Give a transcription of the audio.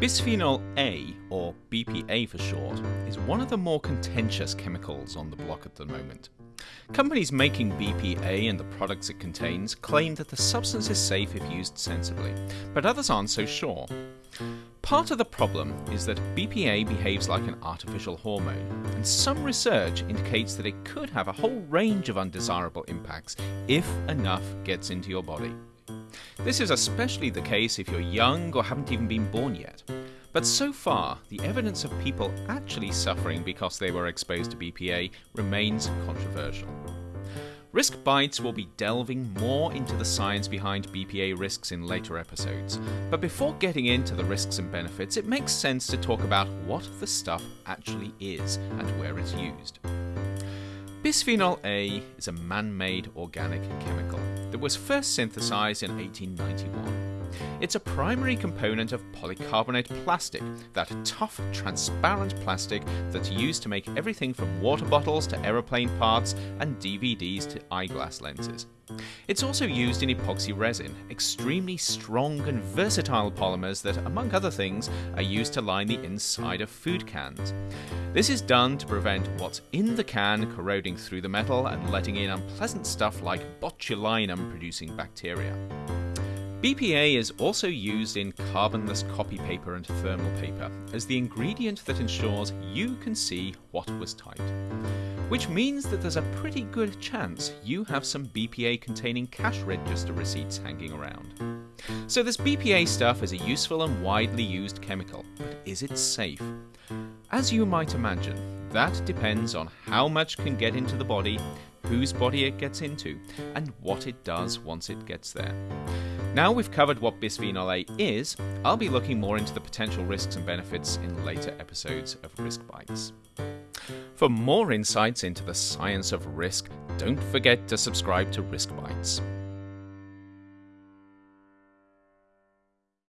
Bisphenol A, or BPA for short, is one of the more contentious chemicals on the block at the moment. Companies making BPA and the products it contains claim that the substance is safe if used sensibly, but others aren't so sure. Part of the problem is that BPA behaves like an artificial hormone, and some research indicates that it could have a whole range of undesirable impacts if enough gets into your body. This is especially the case if you're young or haven't even been born yet. But so far, the evidence of people actually suffering because they were exposed to BPA remains controversial. Risk Bites will be delving more into the science behind BPA risks in later episodes, but before getting into the risks and benefits, it makes sense to talk about what the stuff actually is and where it's used. Bisphenol A is a man made organic chemical that was first synthesized in 1891. It's a primary component of polycarbonate plastic, that tough, transparent plastic that's used to make everything from water bottles to aeroplane parts and DVDs to eyeglass lenses. It's also used in epoxy resin, extremely strong and versatile polymers that, among other things, are used to line the inside of food cans. This is done to prevent what's in the can corroding through the metal and letting in unpleasant stuff like botulinum producing bacteria. BPA is also used in carbonless copy paper and thermal paper as the ingredient that ensures you can see what was typed. Which means that there's a pretty good chance you have some BPA containing cash register receipts hanging around. So this BPA stuff is a useful and widely used chemical, but is it safe? As you might imagine, that depends on how much can get into the body, whose body it gets into, and what it does once it gets there. Now we've covered what bisphenol A is, I'll be looking more into the potential risks and benefits in later episodes of Risk Bites. For more insights into the science of risk, don't forget to subscribe to Risk Bites.